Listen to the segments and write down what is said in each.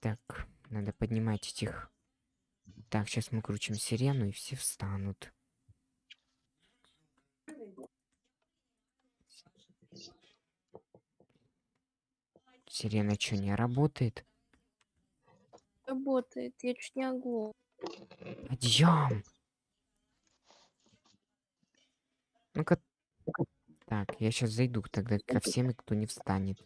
Так, надо поднимать этих. Так, сейчас мы крутим сирену, и все встанут. Сирена что, не работает? Работает, я чуть не оглох. Подъем! Ну-ка. Так, я сейчас зайду тогда ко всем, кто не встанет.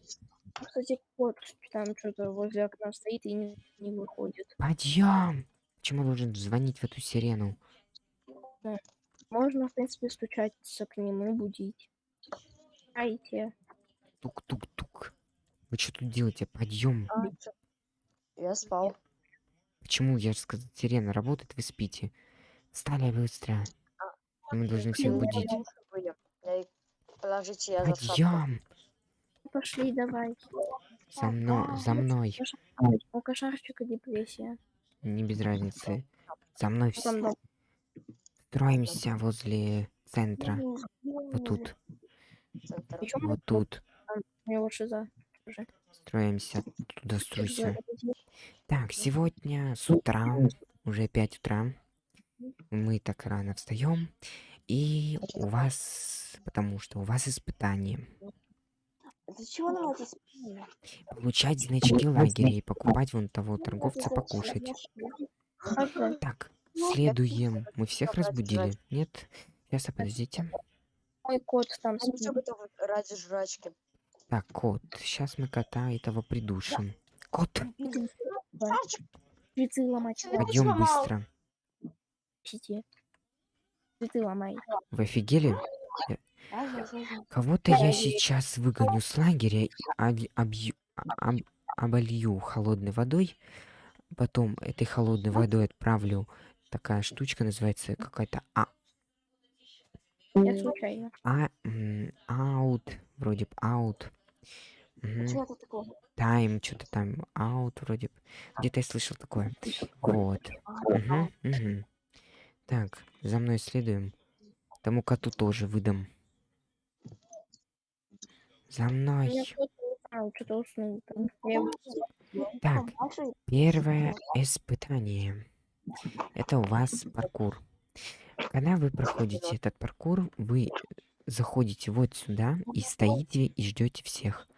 Кстати, кот там что-то возле окна стоит и не, не выходит. Подъем! Почему должен звонить в эту сирену? Можно, в принципе, стучаться к нему, будить. Айте. Тук-тук-тук. Вы что тут делаете? Подъем. А, Я спал. Почему? Я же сказал, сирена работает, вы спите. Встали быстро. И мы должны всех будить. Подъем! Пошли, давай. За мной, за мной. У кошарчика депрессия. Не без разницы. За мной все. Строимся возле центра. Вот тут. Центр. Причем Вот тут. шиза. уже. Строимся. Туда струйся. Так, сегодня с утра, уже 5 утра, мы так рано встаем, и у вас, потому что у вас испытание, Для чего нам это спина? получать значки лагеря и покупать вон того торговца покушать. Так, следуем. Мы всех разбудили? Нет? Сейчас, подождите. Мой кот там спит. ради жрачки. Так, кот, сейчас мы кота этого придушим. Кот, Цветы ломать. пойдем быстро. Цветы ломай. Вы офигели? Кого-то я сейчас выгоню с лагеря и обью- об- оболью холодной водой. Потом этой холодной водой отправлю. Такая штучка называется какая-то а, Я случайно. а аут, вроде бы аут. Тайм, что-то там, аут вроде бы. Где-то я слышал такое. Вот. Мгм, мгм. Так, за мной следуем. Тому коту тоже выдам. За У мной. меня кот а, что-то уснул там. Я его- Так, первое испытание. Это у вас паркур. Когда вы проходите этот паркур, вы заходите вот сюда и стоите и ждете всех.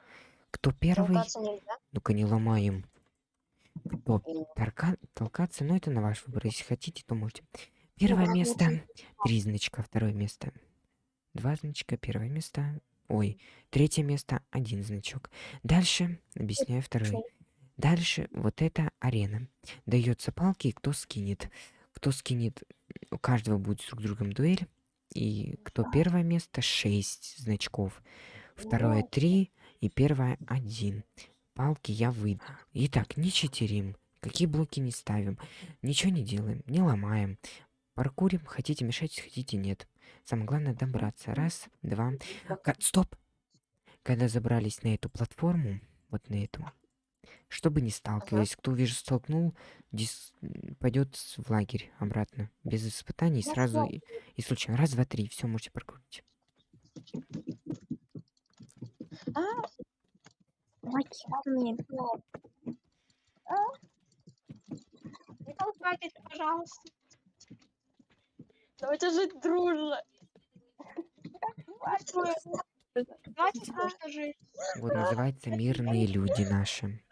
Кто первый, Толкаться нельзя? ну-ка не ломаем. Кто? Торка- толкаться, но это на ваш выбор. Если хотите, то можете. Первое место, три значка, второе место, два значка, первое место, ой, третье место, один значок. Дальше объясняю второй. Дальше вот эта арена. Дается палки, и кто скинет. Кто скинет, у каждого будет друг с другом дуэль. И кто первое место, 6 значков. Второе 3 и первое 1. Палки я выйду. Итак, не читерим. Какие блоки не ставим. Ничего не делаем, не ломаем. Паркурим, хотите мешать, хотите нет. Самое главное добраться. Раз, два. Ка- Стоп! Когда забрались на эту платформу, вот на эту, чтобы не сталкивались, кто вижу столкнул, дис... пойдет в лагерь обратно. Без испытаний Я сразу и, и случайно. Раз, два, три, все, можете прокрутить. Мать, мне. Не толкайтесь, пожалуйста. Давайте жить дружно. Давайте просто жить. Вот называется мирные люди наши.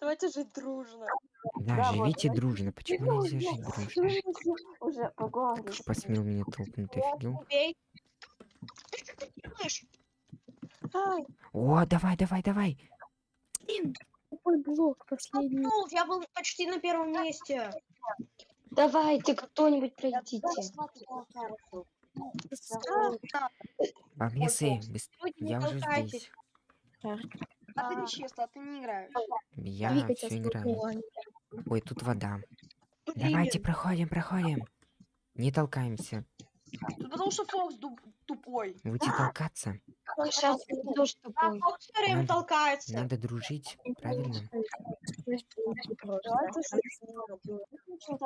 Давайте жить дружно. Да, Да, вот, живите давайте дружно. Почему нельзя жить дружно? Уже по голове. Как ж посмел меня толкнуть, ты офигел? О, давай, давай, давай. Какой блок последний? Ну, я был почти на первом месте. Давайте, кто-нибудь пройдите. Люди, не я уже здесь. А ты нечисто, а ты не играешь. Я все с играю. Ой, тут вода. Давайте, проходим, проходим. Не толкаемся. Потому что Фокс тупой. Будете толкаться, Сейчас ты тоже А тупой. Фокс все время Надо- толкается. надо дружить, правильно?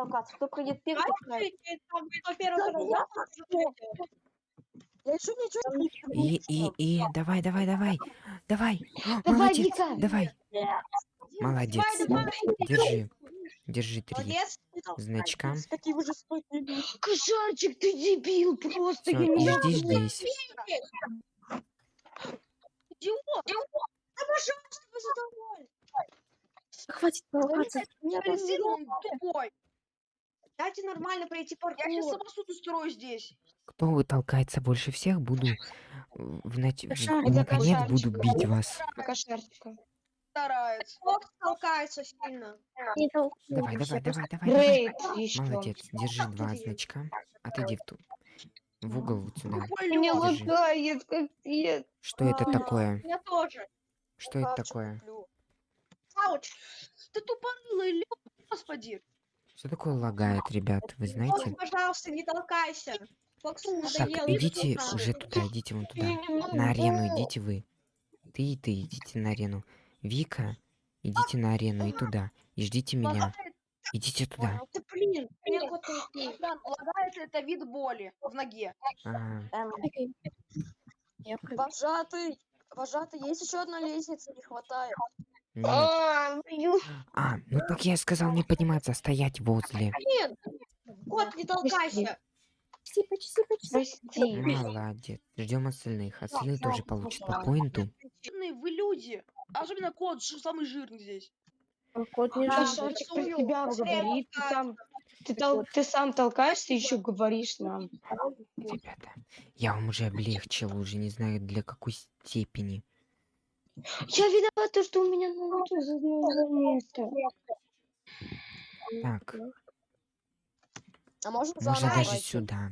Кто придет первый, ждёте. Я еще ничего не И, и, и, давай, давай, давай, давай. О, Давай, Молодец, давай. Молодец. Держи, держи три Молодец. значка. Какие. Кошарчик, ты дебил, просто не и жди здесь. Идиот! Да пожалуйста, вы задовольны. Хватит он тупой. Дайте нормально пройти паркур. Я сейчас самосуд устрою здесь. Кто толкается больше всех, буду в нач- в- наконец буду бить вас. Кошарчика. Старается. Фокс толкается сильно. Не Давай, давай, давай, давай. Рейд еще. Молодец, держи два значка. Отойди в ту. В угол вот сюда. Держи. лагает, капец. Что это такое? Я тоже. Что это такое? Ауч. Ты тупорылый лёд, господи. Что такое лагает, ребят? Вы знаете? пожалуйста, не толкайся. Фоксу Так, идите уже туда, идите вон туда. На арену идите вы. Ты и ты идите на арену. Вика, идите на арену и туда. И ждите меня. Идите туда. Да блин, лагает это вид боли в ноге. А, Эм. Вожатый, вожатый, есть еще одна лестница, не хватает. нет. А, ю- А, ну так я сказал не подниматься, а стоять возле. Кот, не толкайся. Почти, почти. Прости. Молодец. Ждем остальных. Остальные тоже получат по поинту. Вы люди. Особенно кот, жи- самый жирный здесь. Кот не жив. Кошарчик про тебя говорит. Ты сам, ты, тол- ты сам толкаешься и еще говоришь нам. Ребята, я вам уже облегчил, уже не знаю для какой степени. Я виновата, что у меня ноутбук за место. Так, А можно можно даже сюда.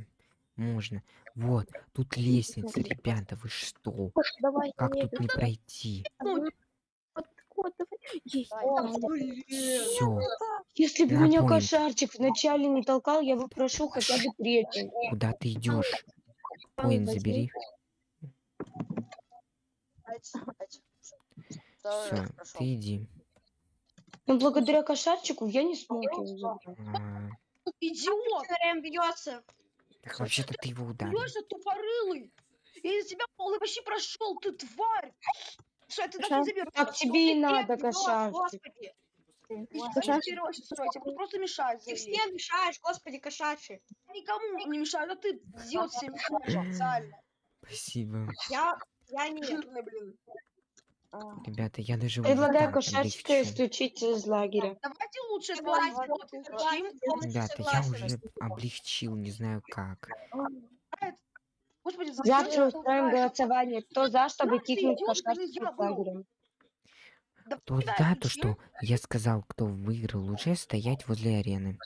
Можно. Вот, тут лестница, ребята, вы что? Давай, Как не тут не пройти? Кот, давай. Есть. Все, Если бы На меня кошарчик вначале не толкал, я бы прошел хотя бы третий. куда ты идешь? Поинт забери. Все, ты иди. Но благодаря кошарчику я не смог его забрать. А, Идиот! Бьется. так вообще-то ты его ударил. Бьешься тупорылый. Я из тебя пол почти прошел, ты тварь. Все, ты так Ша- не заберешь. Так тебе и надо. Господи. Ты тебе просто мешает Ты всем мешаешь, господи, кошачий. Никому не мешает, а ты идиот всем мешаешь официально. Спасибо. Я, я не... Жирный, блин. А, Ребята, я даже Предлагаю облегчу. исключить из лагеря. Давайте лучше Ребята, я уже облегчил, не знаю как. Господи, Завтра устроим голосование. Кто за, чтобы кикнуть я из был. лагеря? Да То что я сказал, кто выиграл, уже стоять возле арены.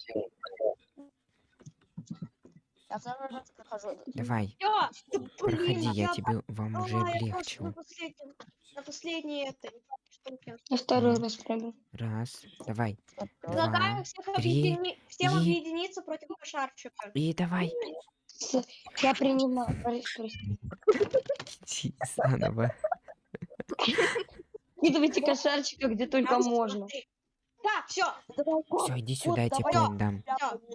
Я второй раз прохожу. Давай, Я, проходи, я я тебе вам уже облегчил. на последнем, на последней этой штуке. Я второй раз прыгал. Раз, давай, Предлагаю всех объедини- всем и- объединиться против кошарчика. и давай. Я принимаю. Заново. Кидывайте кошарчика где только можно. Так, все. Все, иди сюда, я тебе поинт дам.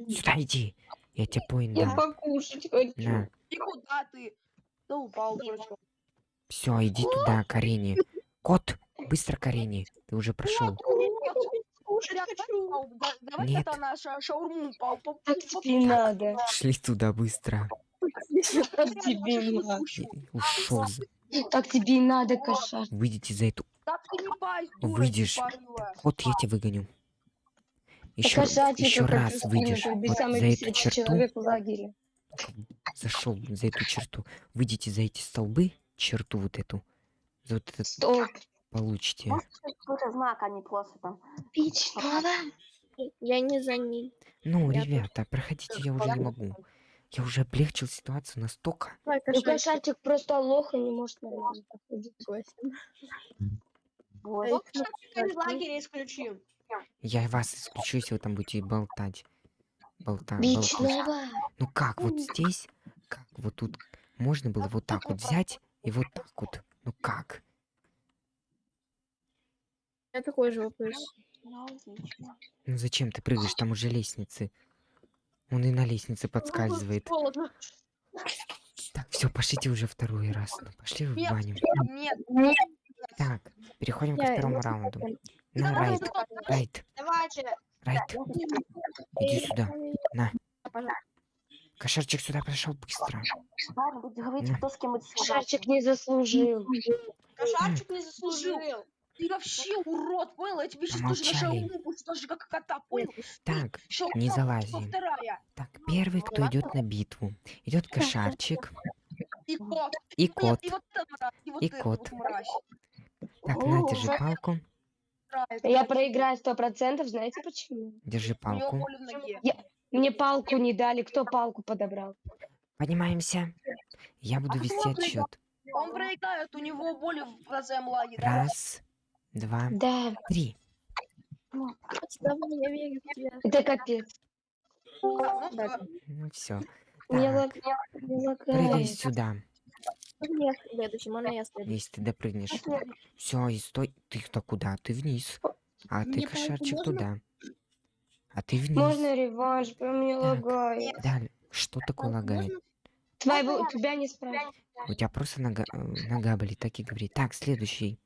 Сюда иди. Я тебе поинт Я дам. покушать хочу. На. И куда ты? Да упал. Все, иди туда, к арене. Кот, быстро к арене. Ты уже прошел. Кушать хочу. давай, да- давай Нет. это наша шаурму Так тебе надо. Шли туда быстро. Так тебе и надо. Ушел. Так тебе и надо, кошар. Выйдите за эту. Выйдешь. Кот, я тебя выгоню. Еще, еще раз выйдешь вот за эту черту. Зашел за эту черту. Выйдите за эти столбы, черту вот эту. За вот этот Стоп. Получите. Какой-то знак, а не просто там. Надо. Я не за ней. Ну, Я ребята, проходите, я уже не могу. Я уже облегчил ситуацию настолько. Ну, кошачик просто лох и не может нормально. Согласен. Вот. Из лагеря исключим. Я вас исключу, если вы там будете болтать. Болта, болтать. Ну как, вот здесь, как вот тут можно было вот так вот взять и вот так вот. Ну как? Меня такой же вопрос. Ну, зачем ты прыгаешь? Там уже лестницы. Он и на лестнице подскальзывает. Так, все, пошлите уже второй раз. Ну, пошли в Нет. баню. Нет. Так, переходим ко Я- второму я раунду. согласен. На, Райт, Райт, Давайте. Райт, иди сюда. На. Кошарчик сюда пришел быстро. Говорите, кто с кем не заслужил. Кошарчик не заслужил. Ты вообще урод, понял? Я тебе сейчас тоже на Помолчали. шаурму пущу, даже как кота, понял? Так, Шаурма не залази. Так, первый, кто идет на битву. Идет кошарчик И кот. и кот. и вот и вот И кот. Так, на, держи палку. Я проиграю сто процентов, знаете почему? Держи палку. ноге. Мне палку не дали. Кто палку подобрал? Поднимаемся. Я буду А вести отсчет. Он проиграет, у него боли в глаза млаги. да? Раз, два, Да, три. Я верю в тебя. это капец. Ну, Да. Ну все. Мне Так, лаг- мне прыгай лагает. сюда, Можно я следующий, можно я следующий. если ты допрыгнешь. Все, и стой. Ты-то куда? Ты вниз. А ты, Мне палку кошарчик, можно? туда. А ты вниз. Можно реванш, прям мне Так. лагает. Да, что такое лагает? Твоего, тебя не спрашивают. У тебя просто нога, э, нога болит, так и говори. Так, следующий.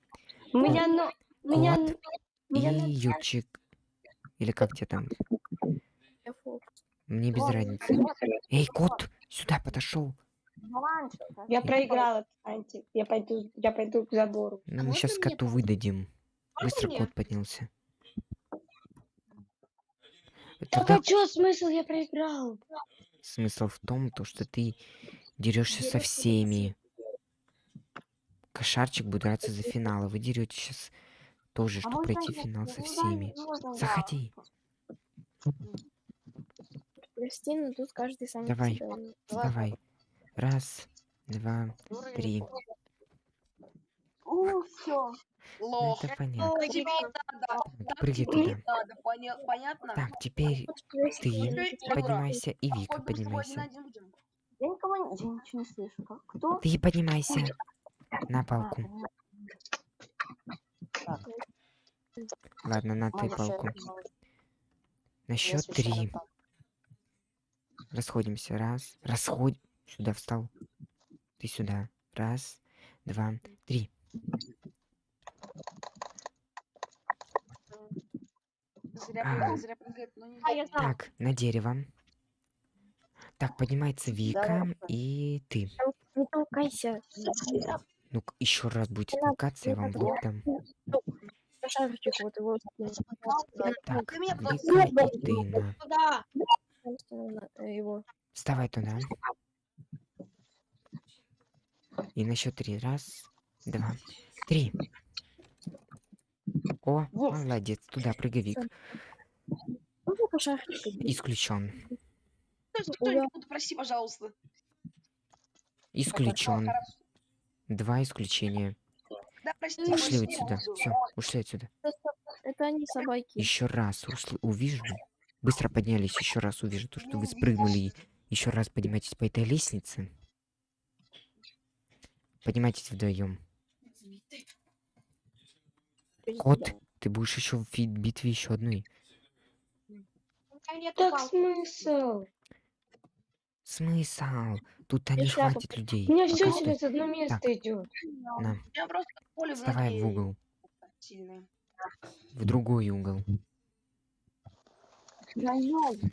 У меня, но... меня, Кот. у И меня. Или как тебе там? Мне без разницы. Эй, кот, сюда подошел. Я проиграла, Анти. Я пойду, я пойду к забору. Ну, мы сейчас коту выдадим. Быстро кот поднялся. Так а чё смысл? Я проиграл. смысл в том, то, что ты дерешься со всеми. Кошарчик будет драться за финал, а вы дерете сейчас тоже, чтобы пройти финал со всеми. Заходи. Прости, но тут каждый сам Давай. себя. Давай. Раз, два, три. У, все. Ну, Лох. это понятно. Так тебе. Так, прыгай туда. надо, поня- понятно? Так, теперь ты поднимайся и Вика поднимайся. Я никого не... Я ничего не слышу. Кто? Ты поднимайся на палку. Ладно, на ты палку. На счет три. Расходимся. Раз. Расходь. Сюда встал. Ты сюда. Раз, два, три. Зря А. А. Так, на дерево. Так, поднимается Вика и ты. Не толкайся. Ну, еще раз будете толкаться, я вам в лоб Шарчик, вот его. Так? Его. Вставай туда. И на счет три. Раз, два, три. О, молодец. Туда прыгай, Вик. Можно по шарчику? Исключен. Прости, пожалуйста. Исключен. Два исключения. Да, прости, Ушли прости, отсюда. буду. Все, ушли отсюда. Это они собаки. Еще раз усл- увижу. Быстро поднялись, еще раз увижу то, что вы спрыгнули и еще раз поднимаетесь по этой лестнице. Поднимайтесь вдвоем. Кот, ты будешь еще в битве еще одной. Так смысл? Смысл? Тут не Я шляпу хватит людей. У меня все через одно место идет. На, меня просто в вставай в угол. В другой угол.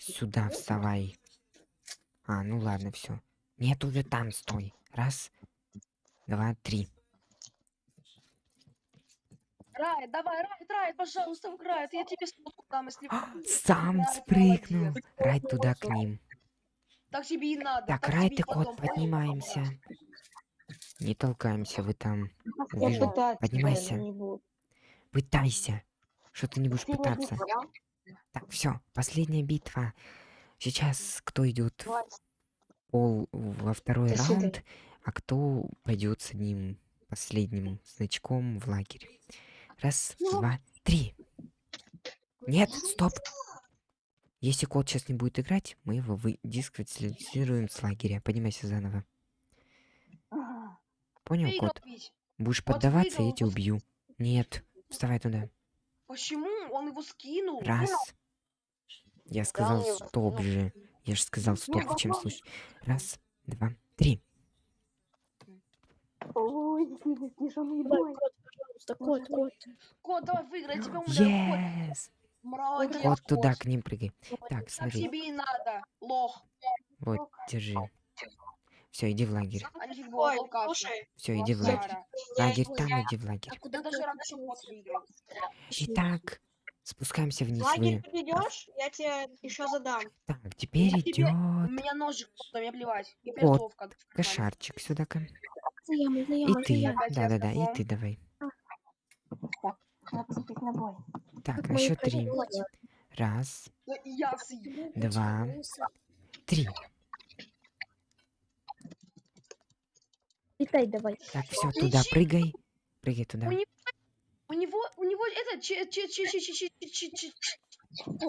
Сюда вставай. А, ну ладно, все. Нет, уже там стой. Раз, два, три. Райт, давай, Райт, Райт, пожалуйста, Райт, я тебе сфотку дам, если... А, Сам спрыгнул. Райт туда к ним. Так тебе и надо. Так, так Райт тебе и кот, поднимаемся. Не толкаемся, вы там. Я Увижу. пытаться Поднимайся. Пытайся. Что ты не будешь пытаться? Так, все, последняя битва. Сейчас кто идет пол во второй свидания. раунд, а кто пойдет с одним последним значком в лагерь. Раз, два, три. Нет, стоп. Если кот сейчас не будет играть, мы его вы дисквалифицируем с лагеря. Поднимайся заново. Понял, Выиграл кот? ведь. Будешь Кот поддаваться, я тебя убью. Нет, вставай туда. Почему? Он его скинул. Раз. Я сказал его стоп же. Я же сказал стоп в чем случае. Раз, два, три. Ой, Давай, бой. кот, пожалуйста, кот, кот. Кот, давай выиграй, тебя умоляю. Yes! Вот туда к ним прыгай. Так, смотри. Тебе и надо, лох. Вот, держи. Все, иди в лагерь. Все, иди в лагерь. А лагерь там, иди в лагерь. Итак, спускаемся вниз. Лагерь ты идешь, я тебе еще задам. Так, теперь идет. У меня ножик, что мне плевать. Вот, кошарчик сюда-ка. И ты, да-да-да, и ты давай. Так, надо на бой. Так, на счет три. Раз, ну, два, три. Летай давай. Так, все, туда прыгай. Прыгай туда. У него, у него это...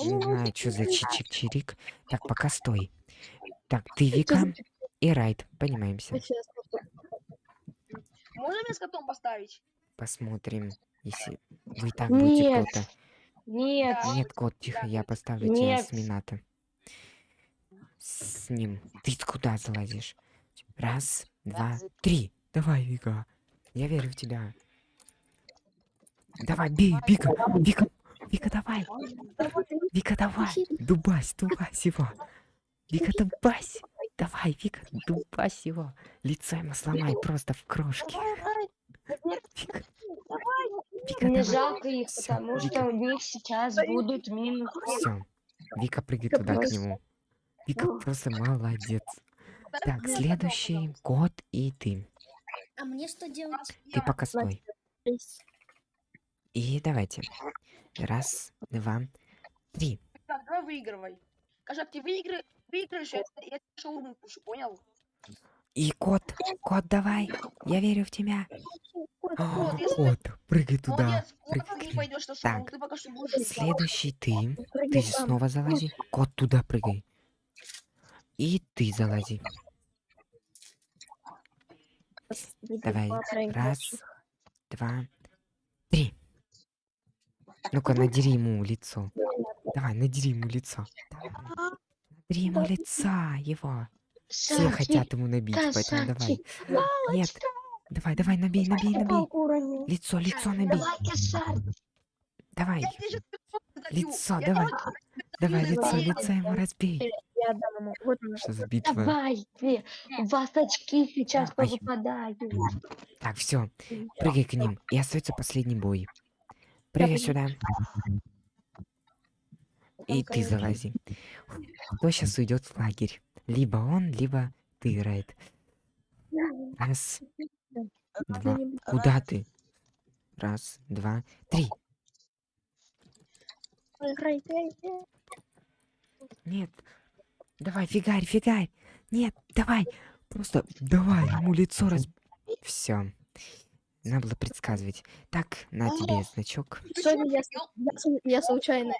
Не знаю, что за чичик-чирик. Так, пока стой. Так, ты Вика и Райт, понимаемся. Можно меня с котом поставить? Посмотрим, если вы так будете круто. Нет. Нет, кот, тихо, я поставлю тебя Нет. с Минато. С ним. Ты куда залазишь? Раз, два, три. Давай, Вика. Я верю в тебя. Давай, бей, Вика, Вика, Вика, давай. Вика, давай. Дубась, дубась его. Вика, дубась. Давай, Вика, дубась его. Лицо ему сломай просто в крошки. Вика, Вика, мне давай. жалко их, Всё, потому Вика. что у них сейчас будут минус. Все. Вика, прыгай Вика туда к просто- нему. Вика просто молодец. Так, следующий кот и ты. А мне что делать? Ты пока стой. И давайте. Раз, два, три. Так, давай выигрывай. Кошак, ты выиграй, выиграешь, я, я тебе шаурму понял? И кот, кот, давай. Я верю в тебя. Кот, А, кот, Кот, прыгай туда. Прыгай. шаурму, Так. Следующий ты. прыгай Ты снова залази. Кот, туда прыгай. И ты залази. Давай. прыгай. Раз, два, три. Ну-ка, надери ему лицо. Давай, надери ему лицо. Давай. Надери ему лица его. Все хотят ему набить, поэтому давай. Нет. Давай, давай, набей, набей, набей. Лицо, лицо набей. Давай. Лицо, давай. Давай, лицо, лицо ему разбей. Что за битва? Давай, ты. У вас очки сейчас повыпадают. Так, все. Прыгай к ним. И остается последний бой. Прыгай сюда. И ты залази. Кто сейчас уйдет в лагерь? Либо он, либо ты, Райт. Раз, два. Куда ты? Раз, два, три. Нет. Давай, фигарь, фигарь. Нет, давай. Просто давай ему лицо раз... Все. Надо было предсказывать. Так, на тебе значок. Чё, я, я, я случайно.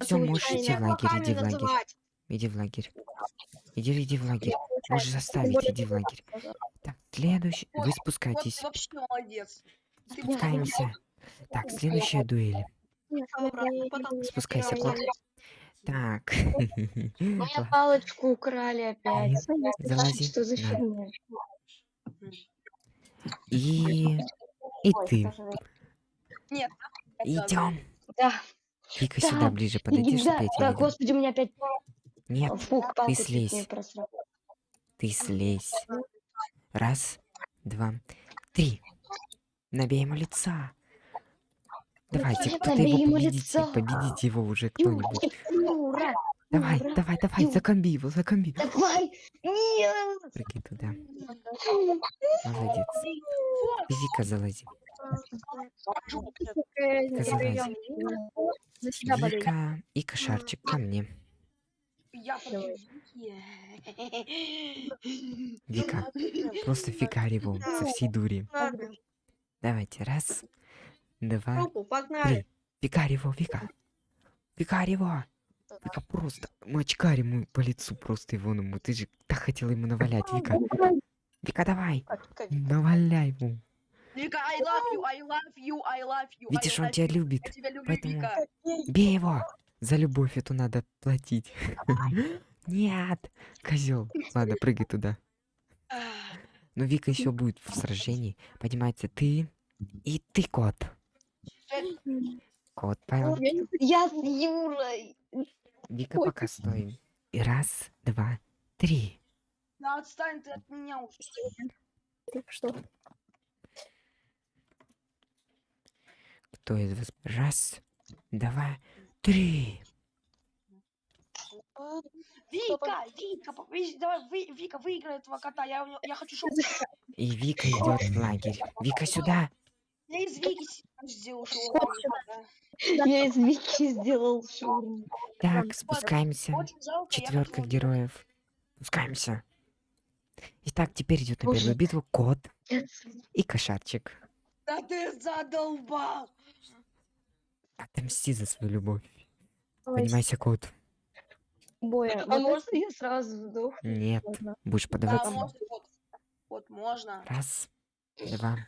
Все, можешь идти в лагерь, иди в лагерь. Иди в лагерь. Иди, иди в лагерь. Можешь заставить, иди в лагерь. Так, следующий. Вы спускайтесь. Спускаемся. Так, следующая дуэль. Спускайся, кот. Так. Мою палочку украли опять. Залази. Что за фигня? И... И ты. Нет. Идем. Да, Вика, Да, сюда ближе подойди, иди, чтобы да, я тебя да, господи, у меня опять Нет, палку чуть слезь. ты слезь. Раз, два, три. Набей ему лица. Давайте, Нет, кто-то его победите. лицо. Победите его уже кто-нибудь. Давай, Юра, давай, давай, Ю. закомби его, закомби. давай, нет. Прыгай туда. Молодец. И Вика залази. Не Казалось. даём. За себя болею. Вика и кошарчик ко мне. Вика, просто фигарь его со всей дури. Давайте, раз, два, три. Фигарь его, Вика. Фигарь его. Вика просто мочкарь ему по лицу просто его ему. Ты же так хотела ему навалять, Вика. Вика, давай. Наваляй ему. Вика, I love you, I love you, I love you. Видишь, он тебя любит. Поэтому-. Бей его. За любовь эту надо платить. Нет, козел. Ладно, прыгай туда. Но Вика еще будет в сражении. Поднимается ты и ты, кот. Кот, понял? Я с Юрой. Вика Ой, пока стоим. И раз, два, три. Да отстань ты от меня уже. знаю, что. Кто из вас? Раз, два, три. Вика, Вика, давай, вы, Вика, выиграй этого кота. Я, я хочу, чтобы И Вика идет в лагерь. Вика сюда. Я из Вики сделал сюда? Я из Вики сделал шаурму. Так, спускаемся. Четверка героев. Спускаемся. Итак, теперь идет на первую битву кот и кошарчик. Да ты задолбал. Отомсти за свою любовь. Поднимайся, кот. боя. А можно я сразу сдох? Нет, будешь Да, подаваться. можно, вот, вот можно. Раз, два,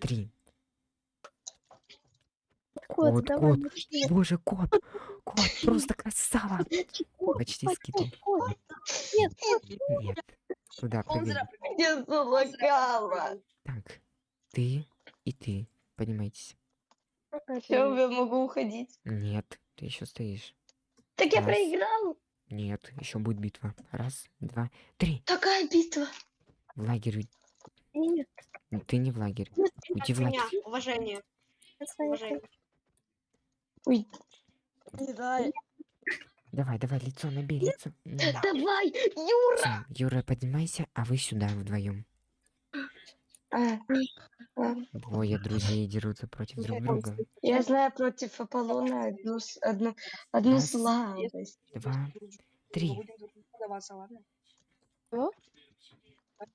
три. Кот, Кот, давай, кот. Боже, кот. Кот, просто красава. Почти кот. Нет. Нет. Туда прыгай. Я залагала. Так, ты и ты. Поднимайтесь. Это- Все, я могу уходить. Нет, ты еще стоишь. Так я проиграл. Нет, еще будет битва. Раз, два, три. Какая битва? В лагерь. Нет, Ты не в лагерь. Уйди в лагерь. Уважение. нет, Ой, Кидай. Давай, давай, лицо набей, лицо. Давай, Юра. всё, Юра, поднимайся, а вы сюда вдвоем. А, а, Двое друзей дерутся против друг друга. я знаю против Аполлона одну, с- одну, одну Раз. слабость. Два, Мы три. будем друг другу подаваться, ладно? Что?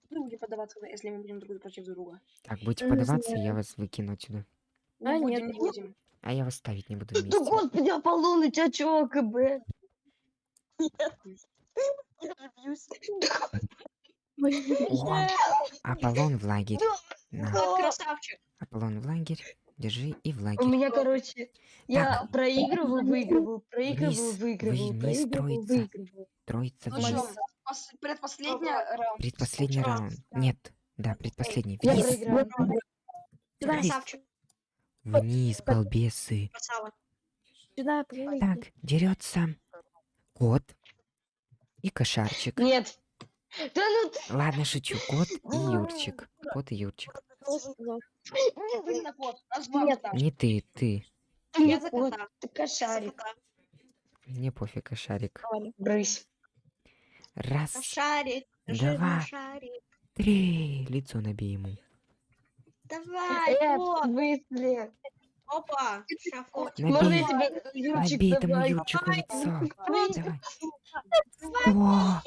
Мы будем подаваться, если мы будем друг против друга. Так, будете Не подаваться, я вас выкину отсюда. А, Не нет, будем, не будем. А я вас ставить не буду Да вместе. господи, Аполлон, у тебя чё, АКБ? Я же бьюсь. О, Аполлон в лагерь. На, Красавчик. Аполлон в лагерь. Держи и в У лагерь. меня, короче, я Так. проигрываю, выигрываю, проигрываю, выигрываю, вниз проигрываю, строится. выигрываю. Троица Ну вниз. что, пос- предпоследняя раунд. Предпоследний раунд. Нет, да, предпоследний. Я Красавчик. Вниз, балбесы. Сюда. Так, дерется кот и кошарчик. Нет. Да ну ты... Ладно, шучу. Кот и Юрчик. Кот и Юрчик. Два Нет. Не ты, ты. Ты не за кот, кота. ты кошарик. Мне пофиг, кошарик. Брысь. Раз, Шарик. Давай. жирный шарик. три. Лицо набей ему. Давай, Э, в вот. смысле? Опа. Шафот. Можно я тебе, Юрчик, набей тому давай. Юрчику лицо. Давай. О,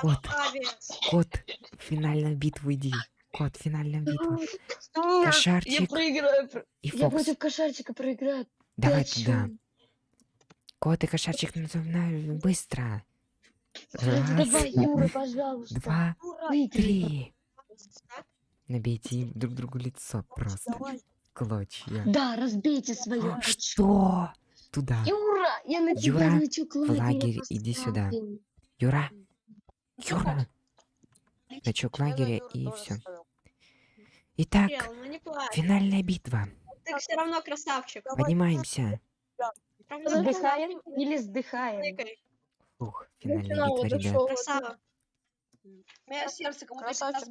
Кот. Кот, в финальную битву иди. Кот, в финальную битву. Нет, Я Кошарчик проиграю. про- и Я Фокс. против кошарчика проиграю. Давай туда. Кот и кошарчик называй быстро. Давай, Раз, Юра, пожалуйста. два, три. Набейте им друг другу лицо просто. Давай. Клочья. Да, разбейте свое А, очко. Что? Туда. Юра, я на тебя Юра, лечу к лагерю лагерь, иди сюда. Юра. Юра. Я на лагеря и все. Итак, ну финальная битва. Ты все равно красавчик. Поднимаемся. Вздыхаем или сдыхаем? Ух, Ну, финальная финал битва, ребят. Красава. У меня сердце как будто Красавчик.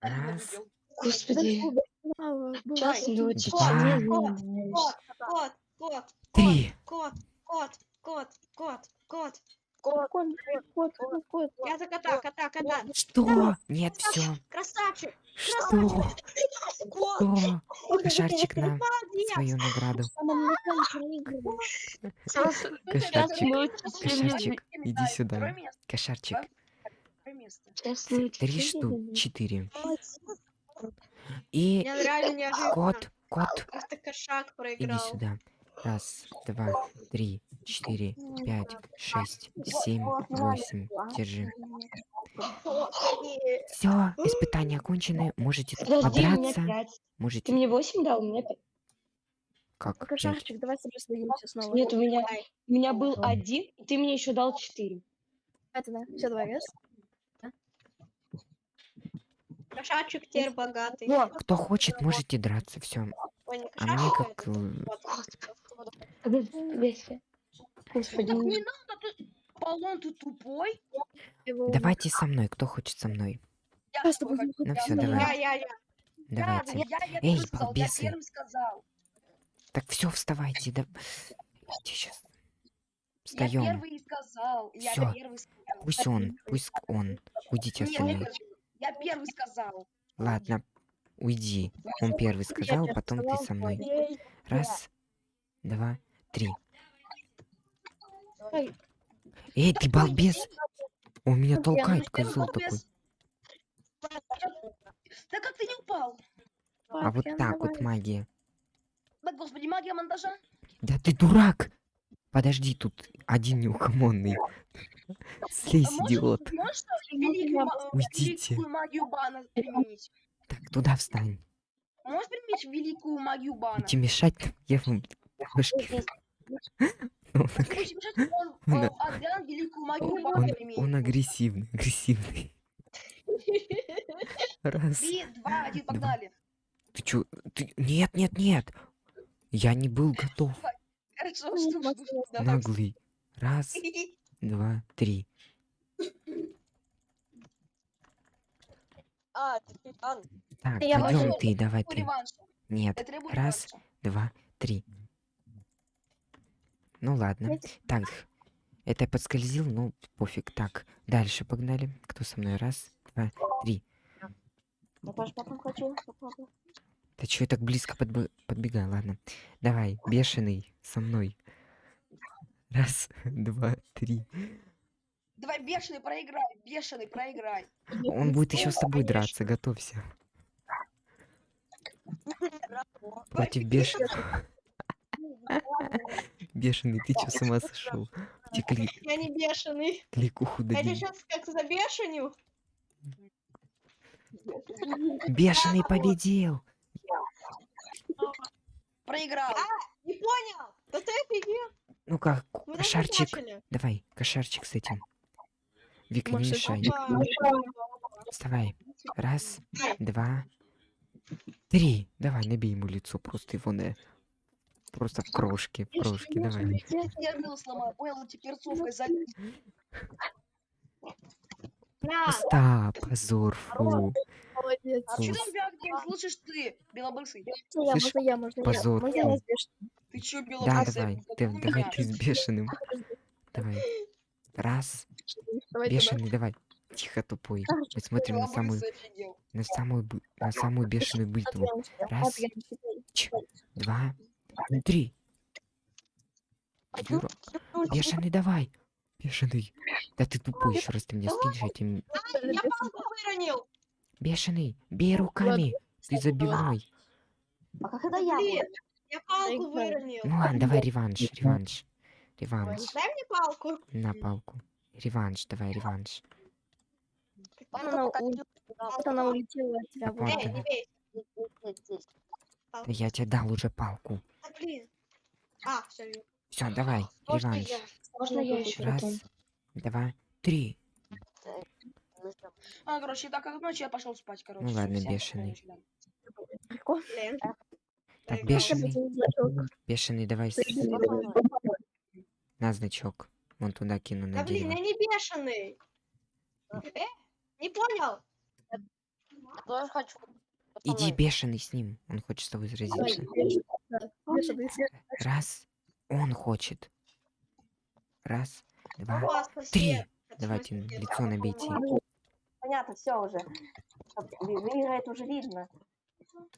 15 Раз. Господи, Час не Кот, кот, кот, кот, три. кот, кот, кот, кот, кот. Кот, кот, кот, кот, кот. Я за кота, кота, кота. Что? Нет, все. Красавчик. Что? Что? Кошарчик Молодец. свою награду. Кошарчик, кошарчик, иди сюда. Кошарчик, три штук, четыре. И Мне кот, кот, иди сюда. Раз, два, три, четыре, пять, шесть, семь, восемь. Держи. Все, испытания окончены. Можете Подожди, пять. Ты Можете. мне восемь дал, у меня пять. Как? пять? Кошарчик, давай с тобой сдадимся снова. Нет, у меня, у меня был один, и ты мне еще дал четыре. Это да. Все, давай, раз. Кошачик теперь богатый. Кто хочет, можете драться, все. Не А мне как... Господи. не надо, ты... Тупой? Давайте со мной, кто хочет со мной. Я. Ну тобой. давай. Я, я, я. Давайте. Я, я Эй, сказал, балбесы. первым сказал. Так все, вставайте, да. сейчас. Я Встаем. первый и сказал. Я Всё. первый сказал. Пусть он, пусть он. Уйдите остальные. Я первый сказал. Ладно, уйди. Он первый сказал, потом ты со мной. ой. Раз, два, три. Эй, ты балбес! Он меня толкает, козел такой. Да как ты не упал? А вот так вот магия. Да, господи, магия монтажа. Да ты дурак! Подожди, тут один неугомонный. Слезь, А можешь- идиот. Уйдите. бана применить? Так, туда встань. Можешь применить великую магию бана? Будете мешать, я вам. Он, э, агрессивный, агрессивный. Раз. Три, два, один, погнали. Ты чё? Ты... Нет, нет, нет. Я не был готов. Хорошо, что. Наглый. Раз, два, три. А. Так, Я пойдем ты, давай ты. Нет. Раз. два, три. Ну ладно. Так, это я подскользил, ну пофиг. Так, дальше погнали. Кто со мной? Раз, два, три. Я тоже потом хочу. Ты чё я так близко подбы- подбегаю? Ладно. Давай, бешеный, со мной. Раз, два, три. Давай, бешеный, проиграй, бешеный, проиграй. Он будет еще с тобой драться, готовься. Против бешеного. Бешеный, ты чё с ума сошел? Кли- Я не бешеный. кликуху Я дадим. сейчас как забешеню. Бешеный победил! Проиграл. Не понял. Да ты офигел. Ну как, Мы только кошарчик. Давай, кошарчик с этим. Вика, не мешай. Вставай. Раз, два, три. Давай, набей ему лицо, просто его на... Просто в крошки, в крошки, давай. Я был сломал, понял, перцовкой залить. На. Пуста, позор, фу. Молодец. А что там Бягдин, слышишь ты, белобрысый? Можно я, Слышь, можно я, можно я. позор, Можно я фу. разбежу? Ты чё, Да, белобрысый? давай, Вот ты- давай ты с бешеным. Давай. Раз, Давай бешеный, давай. Тихо, тупой. Мы смотрим на самую, на самую, на самую бешеную битву. Раз. Ч, два, три. Юра, бешеный, давай. Бешеный. Да ты тупой, еще раз ты меня скинешь этим. Я палку выронил. Бешеный, бей руками. Ты забивной. А как это я я палку выронил. Ну ладно, давай реванш, реванш. Реванш. Дай мне палку. На палку. Реванш, давай, реванш. Она она улетела от тебя. Эй, не бей. Я тебе дал уже палку. А, блин. А, все. Все, давай, Можно реванш. я? Можно я еще Раз, потом? два, три. Ну А, короче, так как ночью я пошел спать, короче. Ну ладно, бешеный. да. Блин. Так, Проиграл. бешеный, бешеный, давай на значок. Вон туда кину Да на блин, дерево. я не бешеный. Э, не понял. Я тоже хочу. Иди бешеный с ним. Он хочет с тобой заразиться. да. Раз, он хочет. Раз, два, спасибо. три. Давайте лицо набейте. Понятно, все уже. Выиграет уже видно.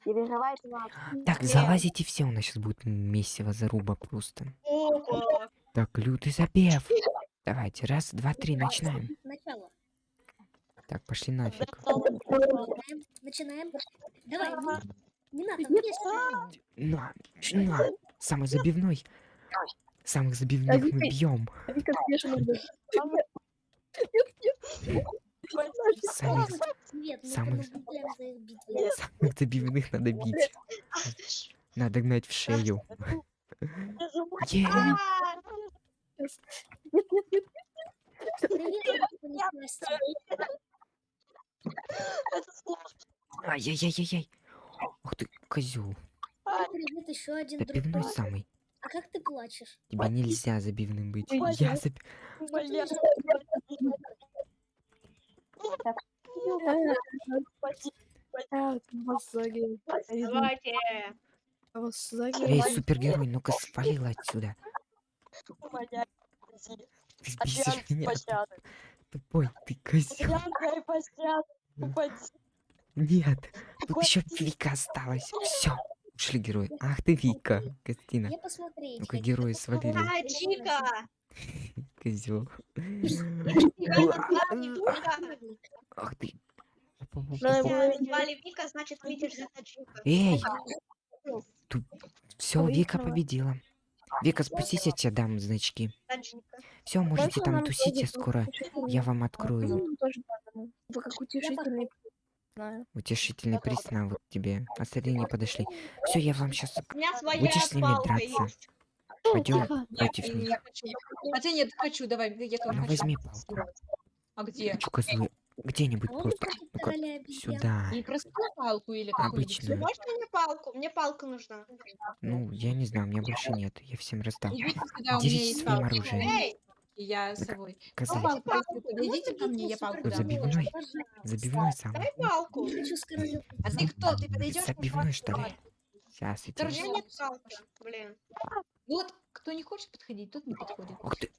Переживает надо. Так, залазите все, у нас сейчас будет месиво заруба просто. Так, лютый запев. Давайте, раз, два, три, начинаем. Начало. Так, пошли нафиг. Начинаем. Начинаем. Давай, не, не надо. На, на. Самый забивной. Самых забивных мы бьем. Вика. Самых, Самых- битвой. самых забивных надо бить. Надо гнать в шею. А, Нет, нет, нет. Привет, я понеслась. Это сложно. Ай-яй-яй-яй. Ух ты, козел. Привет, еще один друг. Забивной самый. Плачешь? Тебе нельзя забивным быть. Я заб... Давайте. Эй, супергерой, ну-ка свалил отсюда. Ты бесишь меня. Тупой, ты козел. Нет, тут еще Вика осталась. Все, ушли герои. Ах ты Вика, Костина. Ну-ка герои свалили. А, Чика! Козел. Ах ты. Звали Вика, значит выйдешь за Таджика. Эй! Все, Вика победила. Вика, спустите, я тебе дам значки. Все, можете там тусить, я скоро. Я вам открою. Ну. Вы как утешительный знаю. Утешительный приз на вот тебе. Остальные не подошли. Все, я вам сейчас Будешь с ними палка драться? есть. Пойдем Тихо. против Я них. хочу. Хотя нет, хочу, давай, я вам Ну хочу. возьми палку. А где? Чё, козлы? Где-нибудь просто. обезьян. сюда. Не простую палку или какую-нибудь? Обычную. Можно мне палку? Мне палка нужна. Ну, я не знаю, у меня больше нет. Я всем Делитесь есть своим оружием. Я с собой. Палку, если подойдите ко мне, я палку забивной. Забивной самый. дай палку. Хочу. А ты кто? Ты подойдешь? Забивной, что ли? Сейчас идем. меня нет палки. Блин. Вот, кто не хочет подходить, тот не подходит. Ух ты.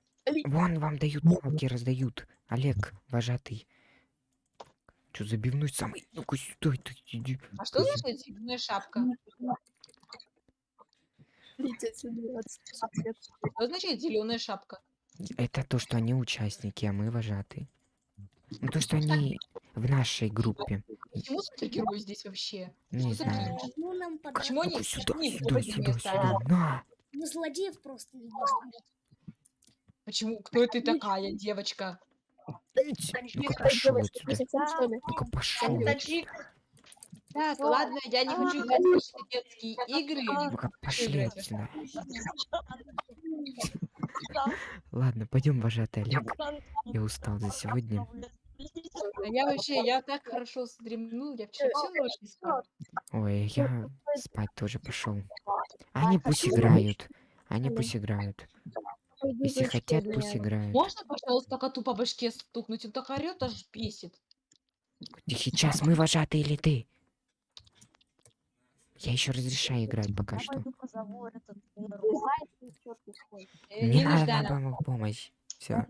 Вон вам дают палки, раздают. Олег, вожатый. Чё, забивной самый? Ну-ка сюда, ты иди. А что значит зеленая шапка? Что значит зеленая шапка? Это то, что они участники, а мы вожатые. Ну, то, что они в нашей группе. Почему супергерой здесь вообще? Не Что знаю. Ну. Почему они Ну-ка сюда, сюда, сюда, сюда. На! Мы злодеев просто видишь. Почему? Кто ты такая, девочка? Так, ладно, я не хочу играть в ваши детские игры. Пошли отсюда. Ладно, пойдем, вожатый Олег. Я устал за сегодня. А Я вообще, я так хорошо стремнул, я вчера всю ночь не спал. Ой, я спать тоже пошел. Они пусть играют. Они пусть играют. Если хотят, пусть играют. Можно, пожалуйста, коту по башке стукнуть? Он так орет, аж бесит. Сейчас мы вожатые или ты? Я еще разрешаю играть пока что. Э, Не надо помощь. Все.